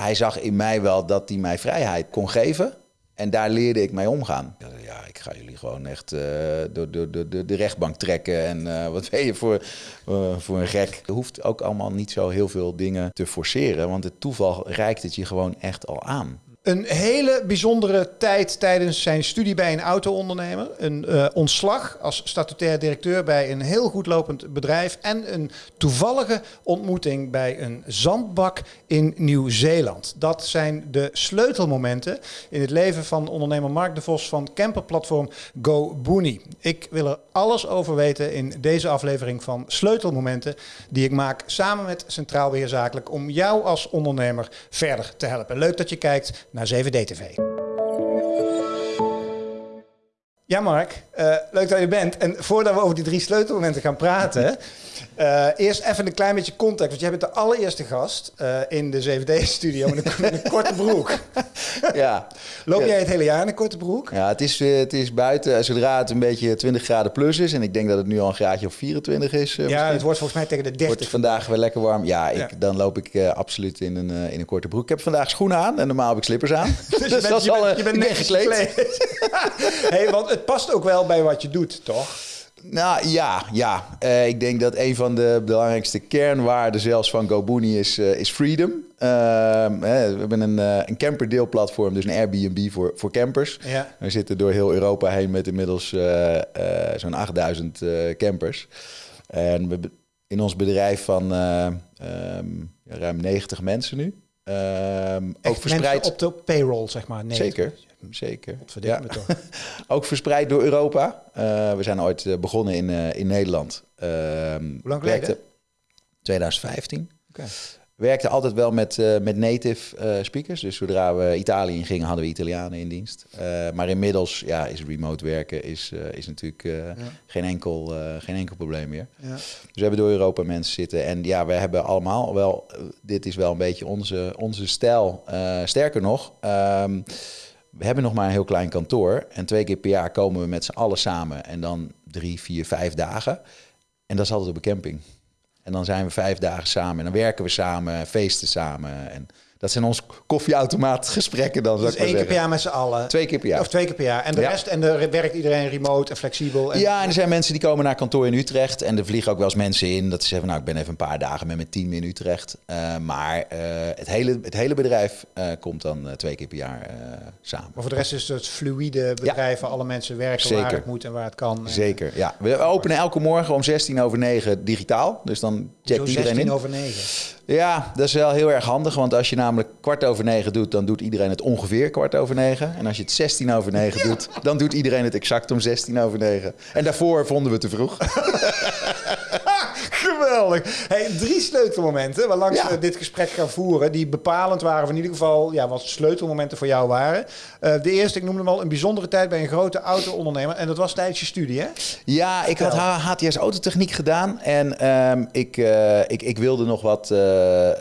hij zag in mij wel dat hij mij vrijheid kon geven. En daar leerde ik mee omgaan. Ja, ik ga jullie gewoon echt door, door, door, de rechtbank trekken. En uh, wat ben je voor, uh, voor een gek? Je hoeft ook allemaal niet zo heel veel dingen te forceren. Want het toeval reikt het je gewoon echt al aan. Een hele bijzondere tijd tijdens zijn studie bij een auto-ondernemer. Een uh, ontslag als statutair directeur bij een heel goed lopend bedrijf. En een toevallige ontmoeting bij een zandbak in Nieuw-Zeeland. Dat zijn de sleutelmomenten in het leven van ondernemer Mark de Vos van camperplatform GoBooney. Ik wil er alles over weten in deze aflevering van Sleutelmomenten. Die ik maak samen met Centraal Beheer Zakelijk om jou als ondernemer verder te helpen. Leuk dat je kijkt naar 7D-TV. Ja, Mark, uh, leuk dat je bent. En voordat we over die drie sleutelmomenten gaan praten, uh, eerst even een klein beetje context. Want jij bent de allereerste gast uh, in de 7D-studio met, met, een korte broek. Ja. Loop jij het hele jaar in een korte broek? Ja, het is, het is buiten, zodra het een beetje 20 graden plus is. En ik denk dat het nu al een graadje of 24 is. ja, misschien. het wordt volgens mij tegen de 30. Wordt vandaag weer lekker warm. Ja, ik, ja. dan loop ik absoluut in een, in een korte broek. Ik heb vandaag schoenen aan en normaal heb ik slippers aan. dus, je bent, dat is al, je bent gekleed. hey, want het past ook wel bij wat je doet, toch? Nou ja, ja. Uh, ik denk dat een van de belangrijkste kernwaarden zelfs van GoBooney is, uh, is freedom. Uh, hè, we hebben een, uh, een camperdeelplatform, dus een Airbnb voor, voor campers. Ja. We zitten door heel Europa heen met inmiddels zo'n 8000 campers. En we, in ons bedrijf van um, ruim 90 mensen nu. Ook verspreid op de payroll, zeg maar. 90. Zeker zeker. Ja. Me toch. ook verspreid door Europa. Uh, we zijn ooit uh, begonnen in, uh, in Nederland. Hoe lang geleden? 2015. Okay. Werkte altijd wel met, met native speakers. Dus zodra we Italië in gingen, hadden we Italianen in dienst. maar inmiddels ja, is remote werken is, is natuurlijk ja. geen, enkel, geen enkel probleem meer. Ja. Dus we hebben door Europa mensen zitten. En ja, we hebben allemaal wel... dit is wel een beetje onze, onze stijl. sterker nog... Um, we hebben nog maar een heel klein kantoor. En twee keer per jaar komen we met z'n allen samen. En dan drie, vier, vijf dagen. En dat is altijd op een camping. En dan zijn we vijf dagen samen. En dan werken we samen, feesten samen. En dat zijn ons koffieautomaatgesprekken dan. Dus één keer per jaar met z'n allen? Twee keer per jaar. Of twee keer per jaar. En de ja. rest, en de, werkt iedereen remote en flexibel? En... Ja, en er zijn mensen die komen naar kantoor in Utrecht. En er vliegen ook wel eens mensen in dat ze zeggen, nou ik ben even een paar dagen met mijn team in Utrecht. Uh, maar uh, het, hele, het hele bedrijf uh, komt dan twee keer per jaar samen. Maar voor de rest is het fluïde bedrijf waar alle mensen werken Zeker. waar het moet en waar het kan. Zeker, ja. We openen elke morgen om 16 over 9 digitaal. Dus dan checkt iedereen 16 in. over 9? Ja, dat is wel heel erg handig. Want als je namelijk kwart over negen doet, dan doet iedereen het ongeveer kwart over negen. En als je het 16 over negen ja. doet, dan doet iedereen het exact om 16 over negen. En daarvoor vonden we te vroeg. Geweldig. Hey, drie sleutelmomenten waarlangs ja. we dit gesprek gaan voeren, die bepalend waren, of in ieder geval ja, wat sleutelmomenten voor jou waren. Uh, de eerste, ik noemde hem al, een bijzondere tijd bij een grote auto-ondernemer. En dat was tijdens je studie, hè? Ja, ik had HTS Autotechniek gedaan. En um, ik, uh, ik, ik wilde nog wat, uh,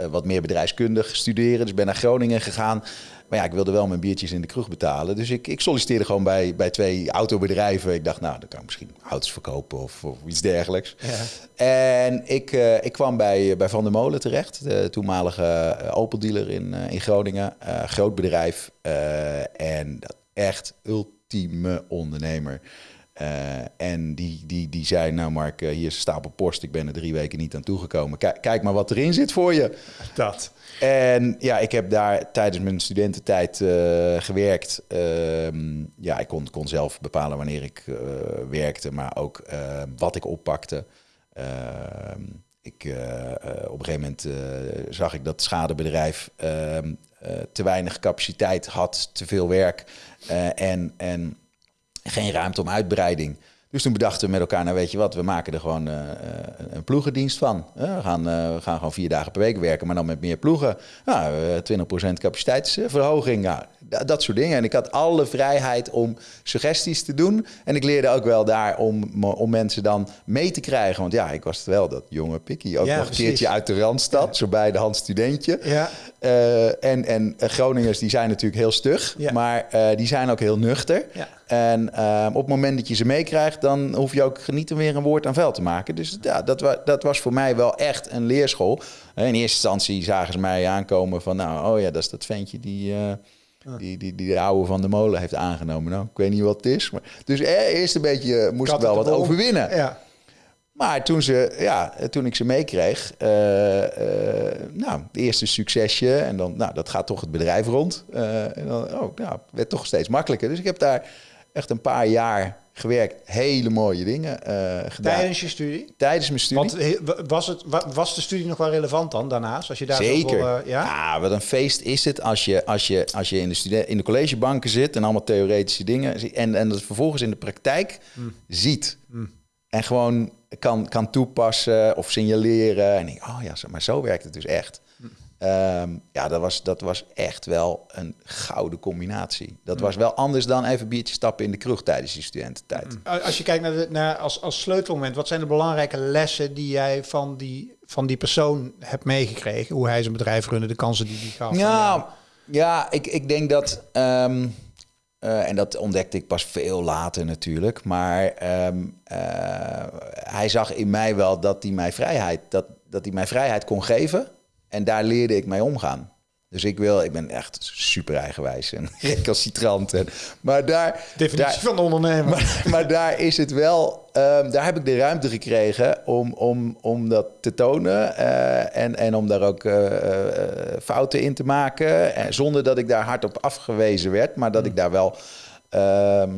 wat meer bedrijfskundig studeren. Dus ben naar Groningen gegaan. Maar ja, ik wilde wel mijn biertjes in de kroeg betalen. Dus ik, ik solliciteerde gewoon bij, bij twee autobedrijven. Ik dacht, nou, dan kan ik misschien auto's verkopen of, of iets dergelijks. Ja. En ik, uh, ik kwam bij, bij Van der Molen terecht. De toenmalige Opel-dealer in, in Groningen. Uh, groot bedrijf. en echt ultieme ondernemer. Uh, en die, die, die zei, nou Mark, uh, hier is een stapel post. Ik ben er drie weken niet aan toegekomen. Kijk, kijk maar wat erin zit voor je. Dat. En ja, ik heb daar tijdens mijn studententijd uh, gewerkt. ja, ik kon, kon zelf bepalen wanneer ik werkte, maar ook wat ik oppakte. ik, op een gegeven moment zag ik dat het schadebedrijf te weinig capaciteit had, te veel werk. en... en geen ruimte om uitbreiding. Dus toen bedachten we met elkaar, nou weet je wat, we maken er gewoon uh, een ploegendienst van. Uh, we, gaan, uh, we gaan gewoon vier dagen per week werken, maar dan met meer ploegen. Nou, 20% capaciteitsverhoging, nou, dat soort dingen. En ik had alle vrijheid om suggesties te doen. En ik leerde ook wel daar om, om mensen dan mee te krijgen. Want ja, ik was wel dat jonge pikkie. Ook ja, nog een keertje uit de Randstad, ja. zo bij de hand studentje. Ja. Eh, en, en Groningers die zijn natuurlijk heel stug, maar eh, die zijn ook heel nuchter. En eh, op het moment dat je ze meekrijgt, dan hoef je ook niet meer een woord aan vuil te maken. Dus ja, dat, wa dat was voor mij wel echt een leerschool. In eerste instantie zagen ze mij aankomen van, nou, oh ja, dat is dat ventje die, eh, die, die, die de oude van de molen heeft aangenomen. Nou, ik weet niet wat het is. Maar, dus eh, eerst een beetje eh, moest ik wel wat bol. overwinnen. Ja. Maar toen, ze, ja, toen ik ze meekreeg, eh, nou, het eerste succesje. En dan, nou, dat gaat toch het bedrijf rond. En dan, oh, nou, werd toch steeds makkelijker. Dus ik heb daar echt een paar jaar gewerkt. Hele mooie dingen eh, gedaan. Tijdens je studie? Tijdens mijn studie. Want he- was, het, wa- was de studie nog wel relevant dan daarnaast? Als je daar Zeker. eh, ja? Ah, wat een feest is het als je, als je, als je in, de studen- in de collegebanken zit en allemaal theoretische dingen. En, en dat vervolgens in de praktijk Hmm. ziet. En gewoon kan, kan toepassen of signaleren. En denk, oh ja, maar zo werkt het dus echt. Ehm, ja, dat was, dat was echt wel een gouden combinatie. Dat was wel anders dan even biertje stappen in de kroeg tijdens die studententijd. Als je kijkt naar, de, naar als, als sleutelmoment, wat zijn de belangrijke lessen die jij van die, van die persoon hebt meegekregen? Hoe hij zijn bedrijf runde, de kansen die hij gaf? Ja, ja ik, ik denk dat. ehm, eh, en dat ontdekte ik pas veel later natuurlijk. Maar ehm, eh, hij zag in mij wel dat hij mij vrijheid, dat, dat hij mij vrijheid kon geven. En daar leerde ik mee omgaan. Dus ik wil, ik ben echt super eigenwijs en recalcitrant. En, maar daar, Definitie daar, van ondernemer. maar, maar daar is het wel, ehm, daar heb ik de ruimte gekregen om, om, om dat te tonen eh, en, en om daar ook eh, eh, fouten in te maken. En zonder dat ik daar hard op afgewezen werd, maar dat ik daar wel. ehm,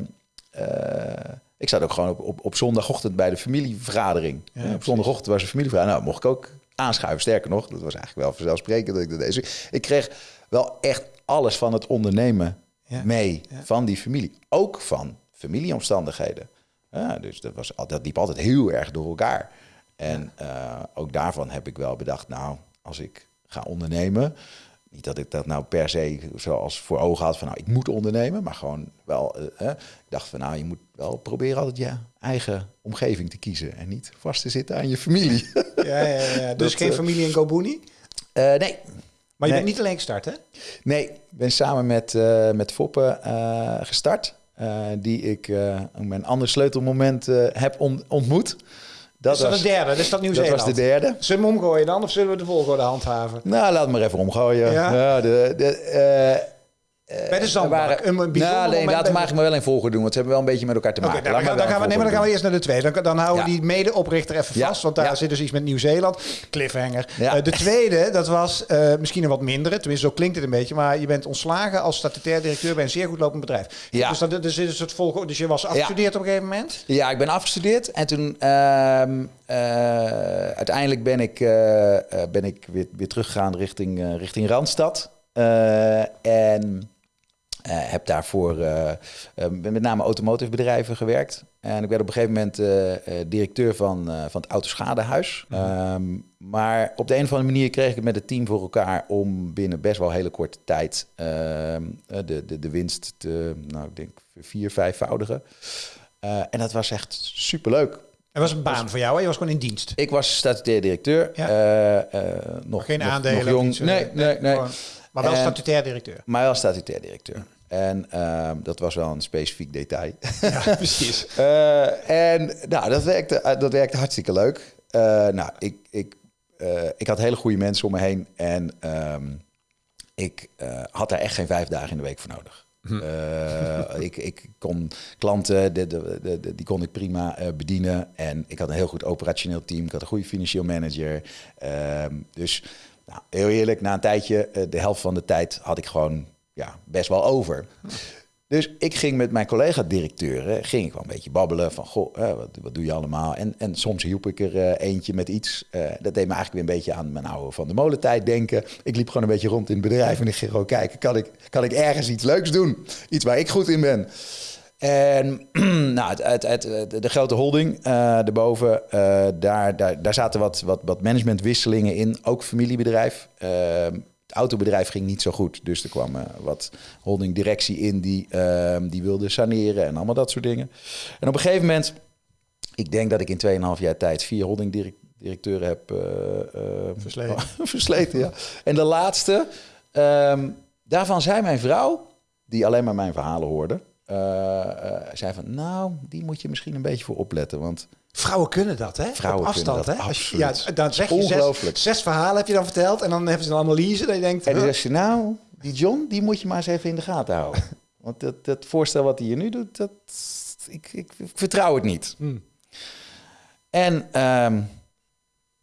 eh, ik zat ook gewoon op, op, op zondagochtend bij de familievergadering. Ja, op zondagochtend was een familievergadering. Nou, mocht ik ook aanschuiven. Sterker nog, dat was eigenlijk wel vanzelfsprekend dat ik dat deed. Dus ik kreeg wel echt alles van het ondernemen Ja. mee Ja. van die familie. Ook van familieomstandigheden. Ja, dus dat, was, dat liep altijd heel erg door elkaar. En eh, ook daarvan heb ik wel bedacht, nou, als ik ga ondernemen... Niet dat ik dat nou per se zoals voor ogen had van nou, ik moet ondernemen, maar gewoon wel. eh, ik dacht van nou, je moet wel proberen altijd je eigen omgeving te kiezen en niet vast te zitten aan je familie. Ja, ja, ja. Dus Dat, geen eh, familie in Gobuni? Eh, nee, Maar je nee. bent niet alleen gestart, hè? Nee, ik ben samen met, eh, met Foppe gestart. die ik op mijn andere sleutelmoment heb on- ontmoet. Dat, is dat was, de derde? Dat is dat dat Nieuw-Zeeland? was de derde. Zullen we hem omgooien dan? Of zullen we de volgorde handhaven? Nou, laat me maar even omgooien. Ja? Ja, de, de, eh, Bij de zandbak. waren- een bijzonder nou, nee, laten we maar wel een volgorde doen, want ze hebben wel een beetje met elkaar te maken. nou, dan, gaan- dan, wel gaan we, nee, maar dan gaan we eerst naar de tweede. Dan, dan houden we Ja. die medeoprichter even Ja, vast, want daar ja. zit dus iets met Nieuw-Zeeland. Cliffhanger. Eh, de tweede, dat was eh, misschien een wat mindere, tenminste zo klinkt het een beetje, maar je bent ontslagen als statutair directeur bij een zeer goed lopend bedrijf. Ja. Dus, dat, dus, is het volgorde, dus je was afgestudeerd op een gegeven moment? Ja, ik ben afgestudeerd en toen ehm, eh, uiteindelijk ben ik, eh, eh, ben ik weer, weer teruggegaan richting, eh, richting Randstad. Eh, en eh, heb daarvoor eh, eh, met name automotive bedrijven gewerkt. En ik werd op een gegeven moment eh, eh, directeur van, eh, van het Autoschadehuis. Ehm, maar op de een of andere manier kreeg ik het met het team voor elkaar om binnen best wel hele korte tijd ehm, eh, de, de, de winst te, nou, ik denk vier, vijfvoudigen. Eh, en dat was echt superleuk. Er was een baan voor jou, hè? je was gewoon in dienst. Ik was statutair directeur. Ja. eh, eh, nog, Geen nog- aandelen. Nog jong. eh, nee, nee, nee. Maar wel En- statutair directeur. Maar wel statutair directeur. En ehm, dat was wel een specifiek detail. Ja, precies. Eh, en nou, dat werkte, eh, dat werkte hartstikke leuk. Eh, nou, ik, ik, ik had hele goede mensen om me heen. En ehm, ik had daar echt geen vijf dagen in de week voor nodig. Eh, ik, ik kon klanten, de, de, die kon ik prima bedienen. En ik had een heel goed operationeel team. Ik had een goede financieel manager. Ehm, dus nou, heel eerlijk, na een tijdje, de helft van de tijd had ik gewoon ja, best wel over. Dus ik ging met mijn collega-directeuren, ging ik wel een beetje babbelen van, goh, wat, wat doe je allemaal? En, en soms hielp ik er eh, eentje met iets. Eh, dat deed me eigenlijk weer een beetje aan mijn oude van de molentijd denken. Ik liep gewoon een beetje rond in het bedrijf en ik ging gewoon kijken, kan ik, kan ik ergens iets leuks doen? Iets waar ik goed in ben. En nou, het, het, het, de grote holding eh daarboven, daar, daar, daar zaten wat, wat, wat managementwisselingen in. Ook familiebedrijf. Het autobedrijf ging niet zo goed. Dus er kwam eh, wat holdingdirectie in die, ehm, die wilde saneren en allemaal dat soort dingen. En op een gegeven moment, ik denk dat ik in 2,5 jaar tijd vier holdingdirecteuren heb eh, eh, Versleten. versleten ja. En de laatste, ehm, daarvan zei mijn vrouw, die alleen maar mijn verhalen hoorde, zei van, nou, die moet je misschien een beetje voor opletten, want Vrouwen kunnen dat, hè? Vrouwen Op afstand, kunnen dat, hè? Als je, ja, dan zeg je zes, zes verhalen heb je dan verteld en dan hebben ze een analyse dat je denkt... En dan huh? ze, nou, die John, die moet je maar eens even in de gaten houden. Want dat, dat voorstel wat hij hier nu doet, dat, ik, ik, ik vertrouw het niet. Hmm. En ehm,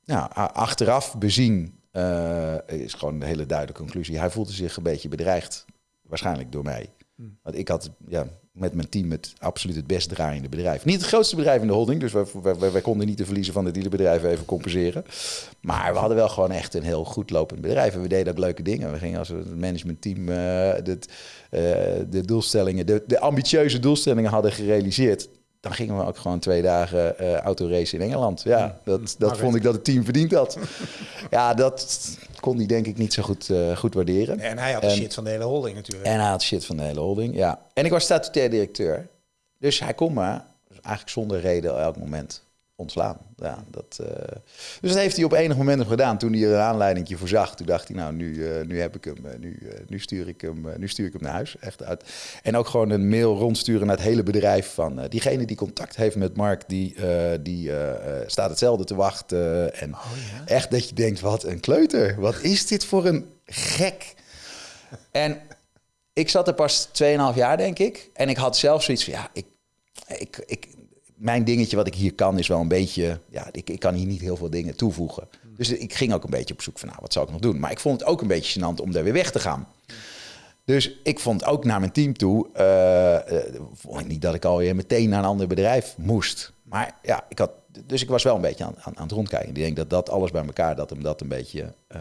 nou, achteraf bezien eh, is gewoon een hele duidelijke conclusie. Hij voelde zich een beetje bedreigd, waarschijnlijk door mij. Hmm. Want ik had ja, met mijn team het absoluut het best draaiende bedrijf. Niet het grootste bedrijf in de holding, dus wij, wij, konden niet de verliezen van de dealerbedrijven even compenseren. Maar we hadden wel gewoon echt een heel goed lopend bedrijf. En we deden ook leuke dingen. We gingen als het managementteam eh, de doelstellingen, de, de ambitieuze doelstellingen hadden gerealiseerd. Dan gingen we ook gewoon twee dagen eh autoracen in Engeland. Ja, dat, dat Maar vond ik dat het team verdiend had. ja, dat kon hij denk ik niet zo goed, eh, goed waarderen. En hij had de En- shit van de hele holding natuurlijk. En hij had shit van de hele holding, ja. En ik was statutair directeur. Dus hij kon me eigenlijk zonder reden elk moment ontslaan. Ja, dat, eh, dus dat heeft hij op enig moment nog gedaan. Toen hij er een aanleiding voor zag, toen dacht hij, nou, nu, eh, nu heb ik hem, eh, nu, nu, stuur ik hem, nu stuur ik hem naar huis. Echt uit. En ook gewoon een mail rondsturen naar het hele bedrijf van diegene die contact heeft met Mark, die, die staat hetzelfde te wachten. En echt dat je denkt, wat een kleuter. Wat is dit voor een gek? En ik zat er pas 2,5 jaar, denk ik. En ik had zelf zoiets van, ja, ik, ik, ik, mijn dingetje wat ik hier kan is wel een beetje... Ja, ik, ik kan hier niet heel veel dingen toevoegen. Dus ik ging ook een beetje op zoek van, nou, wat zou ik nog doen? Maar ik vond het ook een beetje gênant om daar weer weg te gaan. Dus ik vond ook naar mijn team toe... vond ik niet dat ik alweer meteen naar een ander bedrijf moest. Maar ja, ik had... Dus ik was wel een beetje aan, aan, aan het rondkijken. Ik denk dat dat alles bij elkaar, dat hem dat een beetje... eh,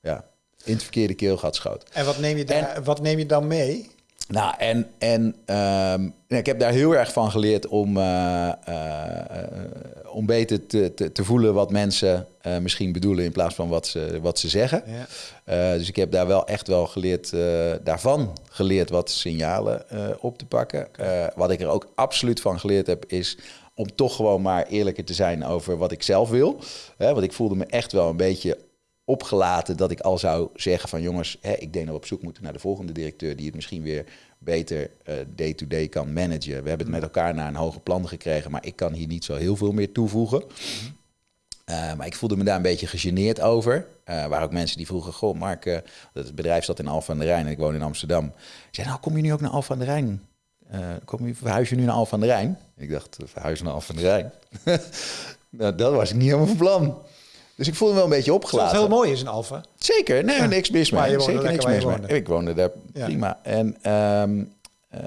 ja, in het verkeerde keelgat schoot. En wat neem je, daar, wat neem je dan mee? Nou, en, en ehm, ik heb daar heel erg van geleerd om, eh, eh, eh, om beter te, te, te voelen wat mensen misschien bedoelen in plaats van wat ze, wat ze zeggen. Ja. Dus ik heb daar wel echt wel geleerd, daarvan geleerd wat signalen op te pakken. Wat ik er ook absoluut van geleerd heb, is om toch gewoon maar eerlijker te zijn over wat ik zelf wil. Want ik voelde me echt wel een beetje opgelaten dat ik al zou zeggen van jongens, hè, ik denk dat we op zoek moeten naar de volgende directeur die het misschien weer beter eh, day-to-day kan managen. We hebben het met elkaar naar een hoger plan gekregen, maar ik kan hier niet zo heel veel meer toevoegen. Uh, maar ik voelde me daar een beetje gegeneerd over. Uh, waar ook mensen die vroegen, goh Mark, het bedrijf zat in Alphen aan de Rijn en ik woon in Amsterdam. Ik zei, nou kom je nu ook naar Alphen aan de Rijn? kom je, verhuis je nu naar Alphen aan de Rijn? Ik dacht, verhuizen naar Alphen aan de Rijn? nou, dat was ik niet helemaal van plan. Dus ik voelde me wel een beetje opgelaten. Dat heel mooi is in Alphen. Zeker, nee, Ja. niks mis mee. Maar Zeker niks mis mee. Ik woonde daar Ja. prima. En ehm, eh,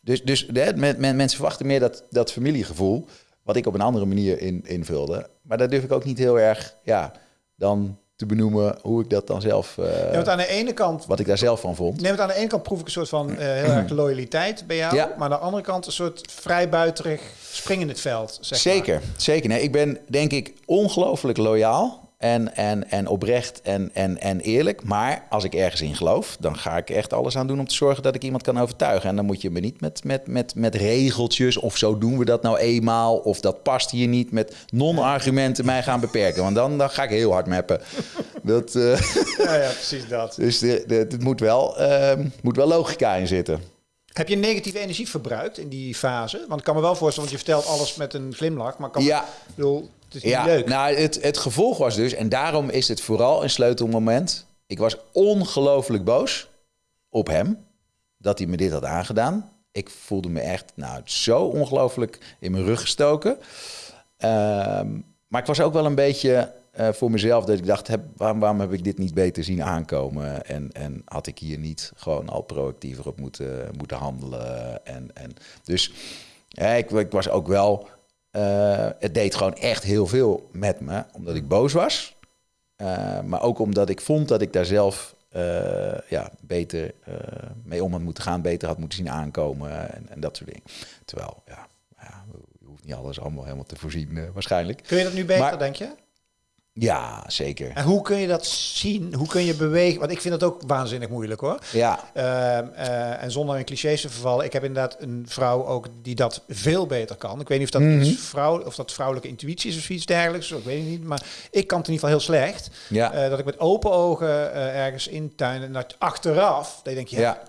dus, dus de, men, men- mensen verwachten meer dat, dat familiegevoel, wat ik op een andere manier in, invulde. Maar daar durf ik ook niet heel erg, ja, dan te benoemen hoe ik dat dan zelf, eh, Ja, aan de ene kant wat ik daar zelf van vond. Nee, want aan de ene kant proef ik een soort van eh, heel erg loyaliteit bij jou. Ja. Maar aan de andere kant een soort vrijbuiterig spring in het veld. Zeg Zeker, zeker. Nee, ik ben denk ik ongelooflijk loyaal en, en, en oprecht en, en, en eerlijk. Maar als ik ergens in geloof, dan ga ik echt alles aan doen om te zorgen dat ik iemand kan overtuigen. En dan moet je me niet met, met, met, met regeltjes of zo doen we dat nou eenmaal. Of dat past hier niet met non-argumenten mij gaan beperken. Want dan, dan ga ik heel hard mappen. Dat, eh. Ja, ja, precies dat. dus het moet wel, ehm, moet wel logica in zitten. Heb je negatieve energie verbruikt in die fase? Want ik kan me wel voorstellen, want je vertelt alles met een glimlach. Maar ik kan Ja. ik bedoel, het is niet Ja, leuk. nou, het, het gevolg was dus, en daarom is het vooral een sleutelmoment. Ik was ongelooflijk boos op hem dat hij me dit had aangedaan. Ik voelde me echt nou, zo ongelooflijk in mijn rug gestoken. Ehm, maar ik was ook wel een beetje eh, voor mezelf dat ik dacht, heb, waarom, waarom heb ik dit niet beter zien aankomen? En, en had ik hier niet gewoon al proactiever op moeten, moeten handelen? En, en dus ja, ik, ik was ook wel eh, het deed gewoon echt heel veel met me, omdat ik boos was. Eh, maar ook omdat ik vond dat ik daar zelf ja, beter mee om had moeten gaan, beter had moeten zien aankomen en, en dat soort dingen. Terwijl, ja, ja, je hoeft niet alles allemaal helemaal te voorzien, waarschijnlijk. Kun je dat nu beter, Maar- denk je? Ja, zeker. En hoe kun je dat zien? Hoe kun je bewegen? Want ik vind dat ook waanzinnig moeilijk hoor. Ja, Ehm, eh, en zonder in clichés te vervallen, ik heb inderdaad een vrouw ook die dat veel beter kan. Ik weet niet of dat, iets vrouw, of dat vrouwelijke intuïtie is of iets dergelijks. Ik weet het niet. Maar ik kan het in ieder geval heel slecht. ja, Eh, dat ik met open ogen eh, ergens intuin en dat achteraf, dat je denkt, ja, ja.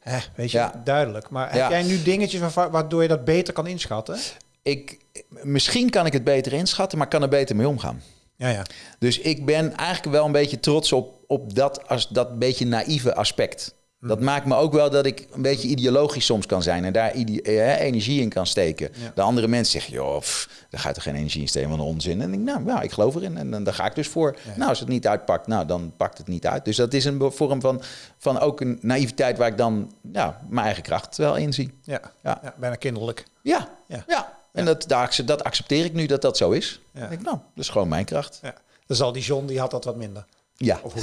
hè, weet je, Ja. duidelijk. Maar heb jij nu dingetjes waardoor je dat beter kan inschatten? Ik, misschien kan ik het beter inschatten, maar kan er beter mee omgaan. Ja, ja. Dus ik ben eigenlijk wel een beetje trots op, op dat, als, dat beetje naïeve aspect. Dat maakt me ook wel dat ik een beetje ideologisch soms kan zijn en daar eh, energie in kan steken. Ja. De andere mensen zeggen, joh, pff, daar ga je toch geen energie in steken, van onzin. En ik, nou, ja, ik geloof erin en, dan daar ga ik dus voor. Nou, als het niet uitpakt, nou, dan pakt het niet uit. Dus dat is een vorm van, van ook een naïviteit waar ik dan ja, mijn eigen kracht wel in zie. Ja, Ja. ja. bijna kinderlijk. Ja, Ja. ja. En Dat, daar, dat accepteer ik nu dat dat zo is. Ja. Ik denk, nou, dat is gewoon mijn kracht. Ja. Dan zal die John, die had dat wat minder. Ja. Of hoe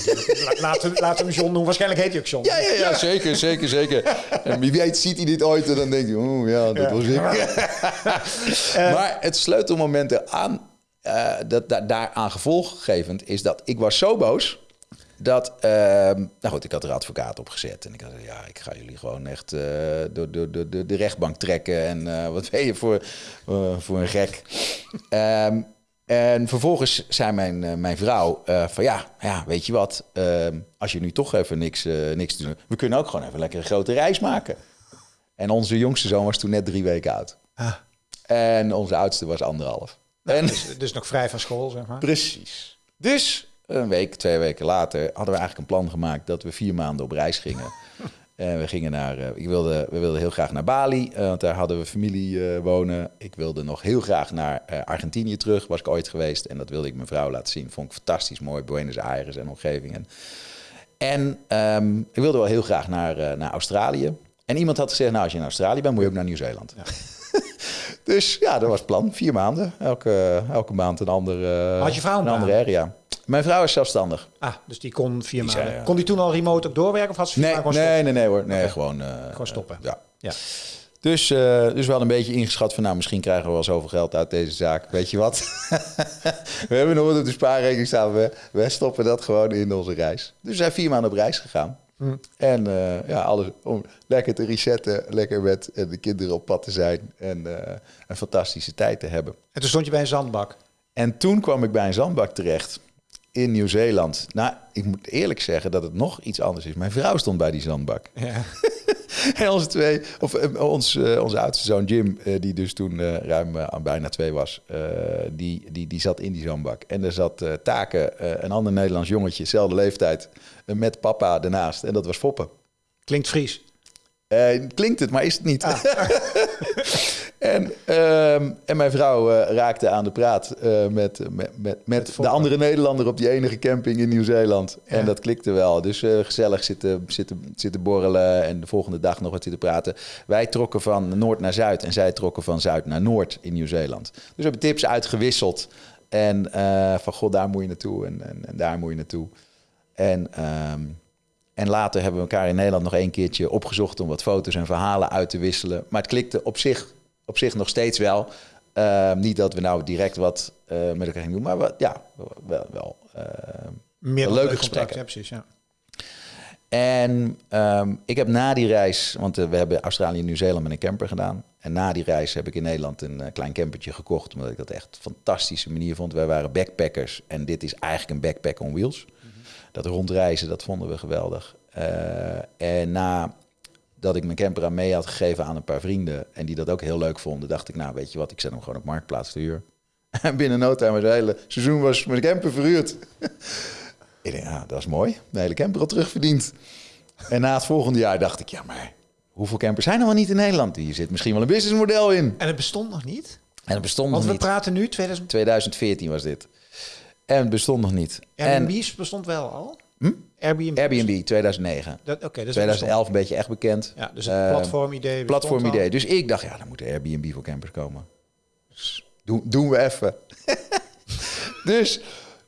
laten, we- laten we hem John noemen. Waarschijnlijk heet hij ook John. Ja, ja, ja, zeker, zeker, zeker. En wie weet ziet hij dit ooit en dan denkt hij, oh ja, dat Ja. was ik. maar het sleutelmoment aan, eh dat, da- daaraan gevolggevend is dat ik was zo boos dat, ehm, nou goed, ik had er advocaat op gezet en ik had ja, ik ga jullie gewoon echt eh, door, door, door, door de rechtbank trekken en eh, wat ben je voor, eh, voor een gek. Ehm, en vervolgens zei mijn, mijn vrouw van ja, ja, weet je wat, ehm, als je nu toch even niks, niks te doen, we kunnen ook gewoon even lekker een grote reis maken. En onze jongste zoon was toen net drie weken oud. Ah, En onze oudste was anderhalf. en, dus, dus nog vrij van school, zeg maar. precies. Dus een week, twee weken later hadden we eigenlijk een plan gemaakt dat we vier maanden op reis gingen. En we gingen naar, eh, ik wilde, we wilden heel graag naar Bali, eh, want daar hadden we familie eh, wonen. Ik wilde nog heel graag naar Argentinië terug, was ik ooit geweest. En dat wilde ik mijn vrouw laten zien. Vond ik fantastisch mooi, Buenos Aires en omgeving. En, ehm, ik wilde wel heel graag naar, naar Australië. En iemand had gezegd, nou als je in Australië bent, moet je ook naar Nieuw-Zeeland. dus ja, dat was het plan. Vier maanden. Elke, elke maand een andere, Had je vrouw een andere area. Mijn vrouw is zelfstandig. Ah, dus die kon vier Die maanden. zei. Kon die toen al remote ook doorwerken of had ze vier Nee, gewoon nee, nee, nee hoor. Nee, gewoon, eh, Gewoon stoppen. ja. Ja. Dus, eh, dus wel een beetje ingeschat van, nou, misschien krijgen we wel zoveel geld uit deze zaak. Weet je wat? we hebben nog wat op de spaarrekening staan. We, we stoppen dat gewoon in onze reis. Dus we zijn vier maanden op reis gegaan. Hm. En eh, ja, alles om lekker te resetten, lekker met de kinderen op pad te zijn en een fantastische tijd te hebben. En toen stond je bij een zandbak. En toen kwam ik bij een zandbak terecht in Nieuw-Zeeland. Nou, ik moet eerlijk zeggen dat het nog iets anders is. Mijn vrouw stond bij die zandbak. Ja. En onze twee, of eh, ons, eh, onze oudste zoon Jim, eh, die dus toen ruim aan bijna twee was, die, die, die zat in die zandbak. En er zat Taken, een ander Nederlands jongetje, dezelfde leeftijd, met papa ernaast. En dat was Foppen. Klinkt Fries. Klinkt het, maar is het niet. Ah. en, ehm, en mijn vrouw eh, raakte aan de praat eh, met, met, met, met de andere Nederlander op die enige camping in Nieuw-Zeeland. Ja. En dat klikte wel. Dus eh, gezellig zitten, zitten, zitten borrelen en de volgende dag nog wat zitten praten. Wij trokken van Noord naar Zuid en zij trokken van Zuid naar Noord in Nieuw-Zeeland. Dus we hebben tips uitgewisseld. En eh, van god, daar moet je naartoe en, en, en daar moet je naartoe. En, ehm, en later hebben we elkaar in Nederland nog één keertje opgezocht om wat foto's en verhalen uit te wisselen. Maar het klikte op zich, op zich nog steeds wel. Ehm, niet dat we nou direct wat eh, met elkaar gingen doen, maar wat, ja, wel. wel ehm. Meer Leuke leuk gesprekken. ja, precies. Ja. En ehm, ik heb na die reis, want eh, we hebben Australië en Nieuw-Zeeland met een camper gedaan. En na die reis heb ik in Nederland een eh, klein campertje gekocht, omdat ik dat echt een fantastische manier vond. Wij waren backpackers en dit is eigenlijk een backpack on wheels. Dat rondreizen, dat vonden we geweldig. En na dat ik mijn camper aan mee had gegeven aan een paar vrienden en die dat ook heel leuk vonden, dacht ik, nou weet je wat, ik zet hem gewoon op marktplaats te huur. En binnen no time was het hele seizoen was mijn camper verhuurd. ik denk, dat is mooi. De hele camper al terugverdiend. En na het volgende jaar dacht ik, ja, maar hoeveel campers zijn er wel niet in Nederland? Hier zit misschien wel een businessmodel in. En het bestond nog niet? En het bestond Want nog we niet. praten nu 2000. 2014 was dit. En het bestond nog niet. Airbnb bestond wel al. Hm? Airbnb. Airbnb 2009. Dat- Oké, dus 2011 een beetje echt bekend. Ja, dus het Eh, platformidee. bestond platformidee. al. Dus ik dacht, ja, dan moet Airbnb voor campers komen. Dus doen, doen we even. dus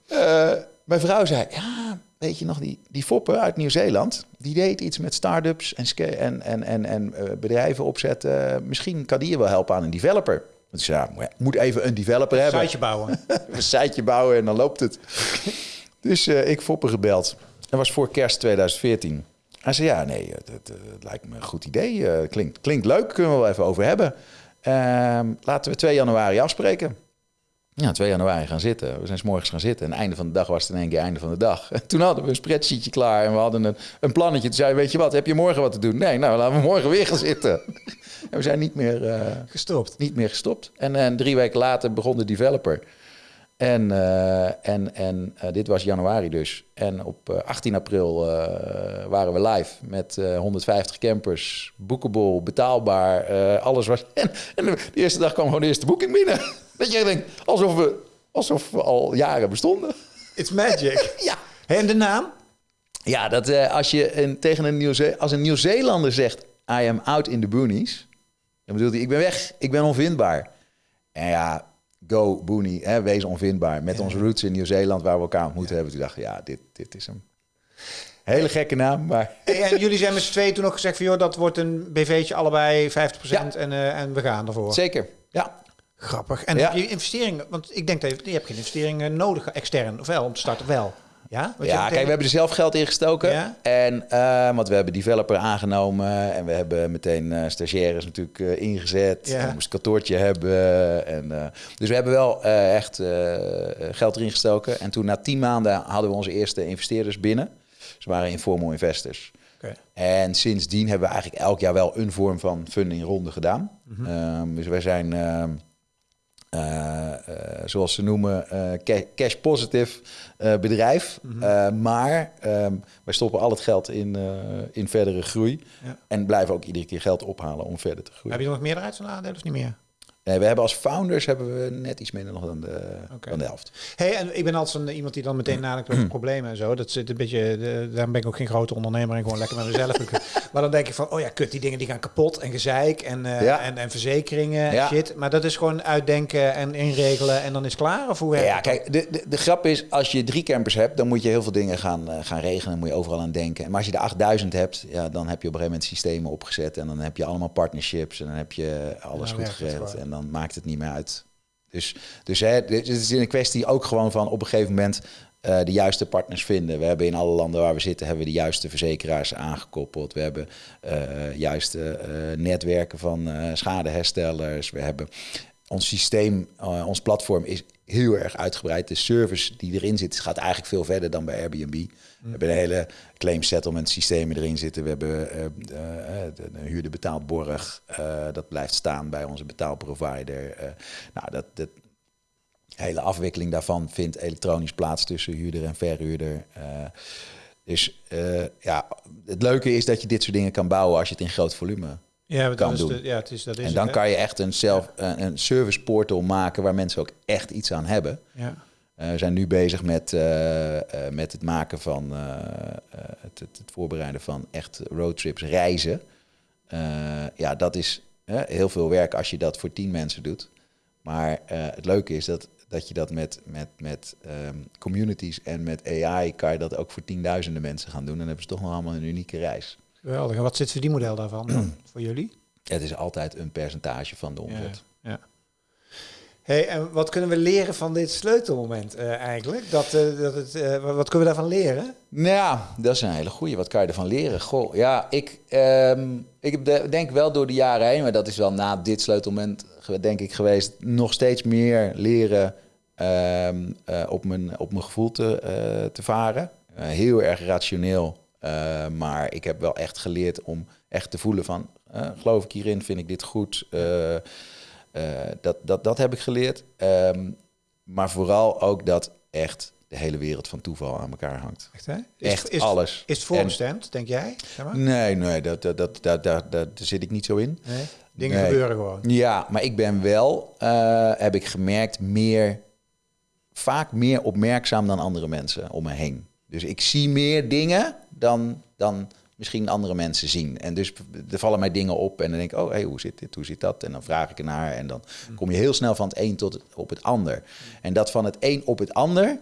eh, mijn vrouw zei, ja, weet je nog, die, die foppen uit Nieuw-Zeeland, die deed iets met start-ups en, en, en, en, en eh, bedrijven opzetten. Misschien kan die je wel helpen aan een developer. Want ik zei, ja, moet even een developer hebben. Siteje bouwen. een siteje bouwen en dan loopt het. Dus eh, ik Foppen gebeld. Dat was voor kerst 2014. Hij zei, ja, nee, het, lijkt me een goed idee. Eh, klinkt, klinkt leuk, kunnen we wel even over hebben. Ehm, laten we 2 januari afspreken. Ja, 2 januari gaan zitten. We zijn s morgens gaan zitten. En einde van de dag was het in één keer einde van de dag. En toen hadden we een spreadsheetje klaar en we hadden een, een plannetje. Toen zei weet je wat, heb je morgen wat te doen? Nee, nou, laten we morgen weer gaan zitten. en we zijn niet meer, eh, Gestopt. niet meer gestopt. En, en drie weken later begon de developer. En, eh, en, en eh, dit was januari dus. En op eh, 18 april eh, waren we live met eh, 150 campers. Boekable, betaalbaar, alles was... En, en de eerste dag kwam gewoon de eerste boeking binnen. Dat je denkt, alsof we, alsof we al jaren bestonden. It's magic. Ja, en de naam? ja dat als je een, tegen een Nieuw als een Nieuw-Zeelander zegt... I am out in the boonies. Dan bedoelt hij, ik ben weg, ik ben onvindbaar. En ja, go boonie, hè, wees onvindbaar. Met onze roots in Nieuw-Zeeland waar we elkaar ontmoet hebben. Toen dacht ik, ja, dit, dit is hem. Hele gekke naam, maar... En jullie zijn met z'n tweeën toen ook gezegd van... joh, dat wordt een BV'tje allebei 50% Ja. en, eh, en we gaan ervoor. Zeker, ja. Grappig. En Ja. heb je investeringen... Want ik denk dat je, je hebt geen investeringen nodig, extern. Of wel, om te starten wel. Ja, Ja, kijk, we hebben er zelf geld in gestoken. Ja? En, eh, want we hebben developer aangenomen. En we hebben meteen eh, stagiaires natuurlijk eh, ingezet. Ja. We moesten een kantoortje hebben. En, dus we hebben wel echt geld erin gestoken. En toen na tien maanden hadden we onze eerste investeerders binnen. Ze waren informal investors. En sindsdien hebben we eigenlijk elk jaar wel een vorm van funding ronde gedaan. Ehm, dus wij zijn, ehm, eh, eh, zoals ze noemen, eh, ca- cash positive eh, bedrijf. Eh, maar ehm, wij stoppen al het geld in, eh, in verdere groei. Ja. En blijven ook iedere keer geld ophalen om verder te groeien. Heb je nog en aandelen of niet meer? Nee, we hebben als founders hebben we net iets minder nog dan de, dan de helft. Hey, en ik ben altijd een, iemand die dan meteen nadenkt over problemen en zo. Dat zit een beetje, de, daarom ben ik ook geen grote ondernemer en gewoon lekker met mezelf. maar dan denk ik van, oh ja, kut, die dingen die gaan kapot en gezeik en, eh, Ja. en, en verzekeringen Ja. shit. Maar dat is gewoon uitdenken en inregelen en dan is klaar? Of hoe werkt Ja, kijk, de, de, de grap is, als je drie campers hebt, dan moet je heel veel dingen gaan, eh, gaan regelen. Moet je overal aan denken. Maar als je er 8000 hebt, ja, dan heb je op een gegeven moment systemen opgezet. En dan heb je allemaal partnerships. En dan heb je alles goed geregeld. Dan maakt het niet meer uit. Dus, dus hè, het is een kwestie ook gewoon van op een gegeven moment eh, de juiste partners vinden. We hebben in alle landen waar we zitten, hebben we de juiste verzekeraars aangekoppeld. We hebben eh juiste eh, netwerken van eh, schadeherstellers. We hebben ons systeem, ons platform is heel erg uitgebreid. De service die erin zit, gaat eigenlijk veel verder dan bij Airbnb. We hebben een hele claim settlement systemen erin zitten. We hebben eh, de, de huurder betaald borg. dat blijft staan bij onze betaalprovider. Nou, dat, dat hele afwikkeling daarvan vindt elektronisch plaats tussen huurder en verhuurder. Dus ja, het leuke is dat je dit soort dingen kan bouwen als je het in groot volume ja, kan is doen. de- ja, het is, dat is en dan het, kan je echt een, self, een, een service portal maken waar mensen ook echt iets aan hebben. Ja. Eh, we zijn nu bezig met, eh, eh, met het maken van het, het, voorbereiden van echt roadtrips, reizen. Ja, dat is heel veel werk als je dat voor tien mensen doet. Maar het leuke is dat, dat je dat met, met, met ehm, communities en met AI kan je dat ook voor tienduizenden mensen gaan doen. En dan hebben ze toch nog allemaal een unieke reis. Geweldig. En wat zit die model daarvan dan, voor jullie? Het is altijd een percentage van de omzet. Ja. Hey, en wat kunnen we leren van dit sleutelmoment eh, eigenlijk? Dat, eh, dat het, eh, wat kunnen we daarvan leren? Nou dat is een hele goeie. Wat kan je ervan leren? Goh, ja, ik, ehm, ik denk wel door de jaren heen, maar dat is wel na dit sleutelmoment, denk ik, geweest, nog steeds meer leren ehm, eh, op, mijn, op mijn gevoel te, te varen. Heel erg rationeel, maar ik heb wel echt geleerd om echt te voelen van, geloof ik hierin, vind ik dit goed? Eh, dat, dat, dat heb ik geleerd. Ehm, maar vooral ook dat echt de hele wereld van toeval aan elkaar hangt. Echt, hè? Is, Echt is, alles. Is het voorbestemd, denk jij? Zeg maar? Nee, nee, dat, dat, dat, dat, dat, daar zit ik niet zo in. Nee? Dingen Nee. gebeuren gewoon. Ja, maar ik ben wel, eh, heb ik gemerkt, meer, vaak meer opmerkzaam dan andere mensen om me heen. Dus ik zie meer dingen dan, dan misschien andere mensen zien. En dus er vallen mij dingen op en dan denk ik, oh, hey, hoe zit dit, hoe zit dat? En dan vraag ik ernaar en dan kom je heel snel van het een tot het, op het ander. En dat van het een op het ander,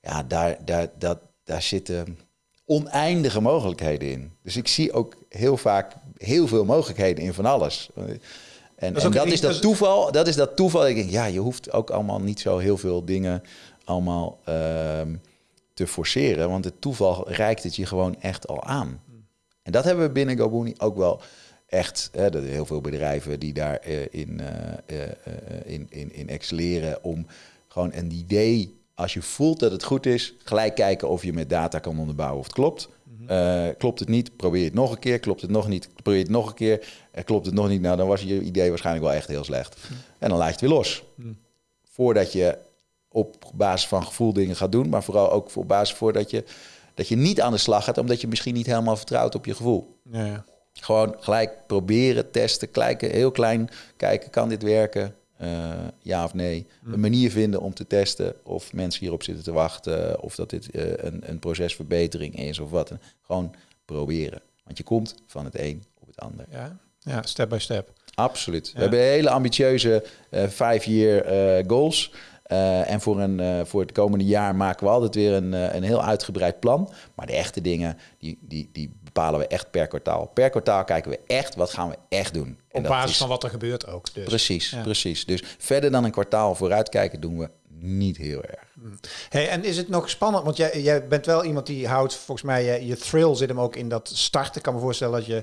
ja, daar, daar, dat, daar zitten oneindige mogelijkheden in. Dus ik zie ook heel vaak heel veel mogelijkheden in van alles. En Dat is en dat een- is dat dat is- toeval. Dat is dat toeval. Ik denk, ja, je hoeft ook allemaal niet zo heel veel dingen allemaal ehm, te forceren. Want het toeval reikt het je gewoon echt al aan. En dat hebben we binnen GoBooney ook wel echt. Hè, er zijn heel veel bedrijven die daarin in, eh, eh, eh, in, in, in excelleren. Om gewoon een idee, als je voelt dat het goed is, gelijk kijken of je met data kan onderbouwen of het klopt. Eh, klopt het niet, probeer het nog een keer. Klopt het nog niet, probeer het nog een keer. Eh, klopt het nog niet, nou dan was je idee waarschijnlijk wel echt heel slecht. En dan laat je het weer los. Voordat je op basis van gevoel dingen gaat doen, maar vooral ook op basis voordat je, dat je niet aan de slag gaat, omdat je misschien niet helemaal vertrouwt op je gevoel. Ja, ja. Gewoon gelijk proberen, testen, kijken, heel klein kijken, kan dit werken? Eh, ja of nee. Een manier vinden om te testen of mensen hierop zitten te wachten, of dat dit eh, een, een procesverbetering is of wat. Gewoon proberen. Want je komt van het een op het ander. Ja, ja step by step. Absoluut. Ja. We hebben hele ambitieuze eh five-year eh, goals. Eh, en voor, een, eh, voor het komende jaar maken we altijd weer een, eh, een heel uitgebreid plan. Maar de echte dingen, die, die, die bepalen we echt per kwartaal. Per kwartaal kijken we echt, wat gaan we echt doen. En Op basis is- van wat er gebeurt ook. Dus. Precies, Ja. precies. Dus verder dan een kwartaal vooruitkijken doen we niet heel erg. Hey, en is het nog spannend? Want jij, jij bent wel iemand die houdt, volgens mij, je, je thrill zit hem ook in dat starten. Ik kan me voorstellen dat je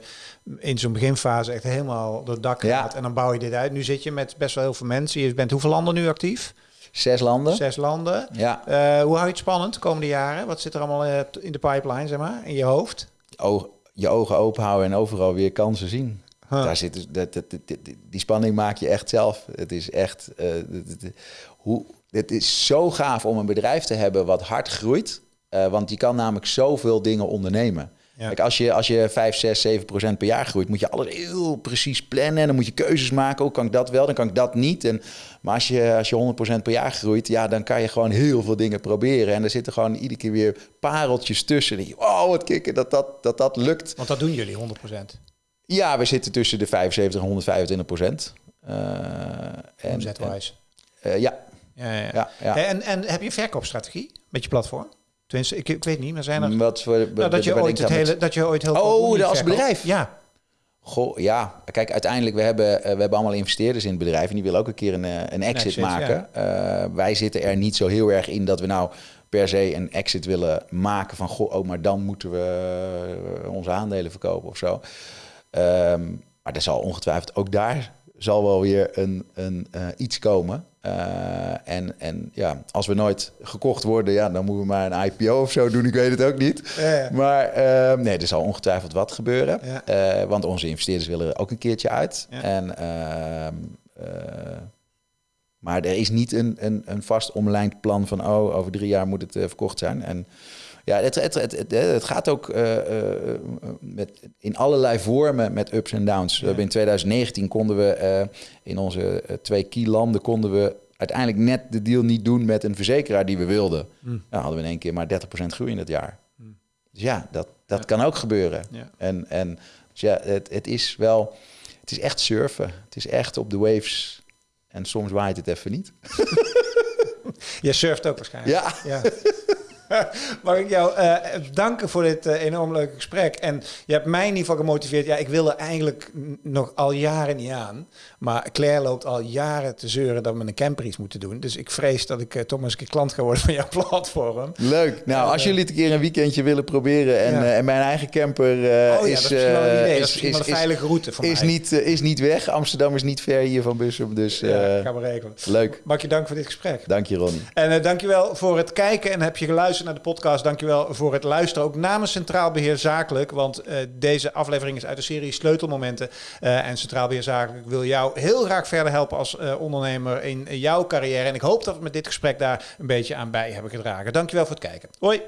in zo'n beginfase echt helemaal door het dak Ja. gaat en dan bouw je dit uit. Nu zit je met best wel heel veel mensen. Je bent hoeveel landen nu actief? Zes landen. Zes landen. Ja, Eh, hoe hou je het spannend de komende jaren? Wat zit er allemaal eh, in de pipeline, zeg maar, in je hoofd? oog- je ogen open houden en overal weer kansen zien. Huh. Daar zit, dus- dat, dat, dat- die spanning maak je echt zelf. Het is echt. eh, hoe, het is zo gaaf om een bedrijf te hebben wat hard groeit. Want je kan namelijk zoveel dingen ondernemen. Ja. Kijk, als je, als je 5, 6, 7 procent per jaar groeit, moet je alles heel precies plannen. En dan moet je keuzes maken. Hoe kan ik dat wel? Dan kan ik dat niet. En, maar als je, als je 100 procent per jaar groeit, ja, dan kan je gewoon heel veel dingen proberen. En er zitten gewoon iedere keer weer pareltjes tussen. Je, oh, wat kicken dat dat, dat dat lukt. Want dat doen jullie 100%. Ja, we zitten tussen de 75 en 125 procent. Eh, en- eh, ja, Ja, ja. ja, ja. En, en heb je een verkoopstrategie met je platform? Tenminste, ik, ik weet niet, maar zijn er... Wat voor, Nou, dat, je ooit het hele, dat je ooit heel Oh, als bedrijf? Ja. Goh, ja. Kijk, uiteindelijk, we hebben, eh, we hebben allemaal investeerders in het bedrijf... en die willen ook een keer een, eh, een exit, exit, maken. Eh, wij zitten er niet zo heel erg in dat we nou per se een exit willen maken... van, goh, oh, maar dan moeten we onze aandelen verkopen of zo. Ehm, maar er zal ongetwijfeld ook daar zal wel weer een, een, eh, iets komen. Eh, en, en ja, als we nooit gekocht worden, ja, dan moeten we maar een IPO of zo doen. Ik weet het ook niet. Ja, ja. Maar ehm, nee, er zal ongetwijfeld wat gebeuren. Ja. Eh, want onze investeerders willen er ook een keertje uit. En, ehm, eh, maar er is niet een, een, een vast omlijnd plan van... oh, over drie jaar moet het verkocht zijn. En ja, het, het, het, het, gaat ook eh, eh, met, in allerlei vormen met ups en downs. Hebben in 2019 konden we eh, in onze twee key landen... konden we uiteindelijk net de deal niet doen met een verzekeraar die we wilden. Hmm. Nou, hadden we in één keer maar 30% groei in dat jaar. Dus ja, dat, dat kan ook gebeuren. Ja. En, en dus ja, het, het is wel, het is echt surfen. Het is echt op de waves. En soms waait het even niet. Je surft ook waarschijnlijk. Ja. ja. Mag ik jou eh, danken voor dit eh, enorm leuke gesprek. En je hebt mij in ieder geval gemotiveerd. Ja, ik wil er eigenlijk nog al jaren niet aan. Maar Claire loopt al jaren te zeuren dat we een camper iets moeten doen. Dus ik vrees dat ik eh, toch maar eens een keer klant ga worden van jouw platform. Leuk. Nou, als jullie het een keer een weekendje willen proberen en, Ja. en mijn eigen camper oh ja, is, wel een is, is wel veilige route voor is mij. niet, is niet weg. Amsterdam is niet ver hier van Bussum. Dus ja, gaan we regelen. leuk. Mag je danken voor dit gesprek. Dank je, Ronnie. En uh, dankjewel voor het kijken en heb je geluisterd naar de podcast. Dankjewel voor het luisteren. Ook namens Centraal Beheer Zakelijk. Want uh, deze aflevering is uit de serie Sleutelmomenten. Uh, en Centraal Beheer Zakelijk wil jou heel graag verder helpen als uh, ondernemer in jouw carrière. En ik hoop dat we met dit gesprek daar een beetje aan bij hebben gedragen. Dankjewel voor het kijken. Hoi!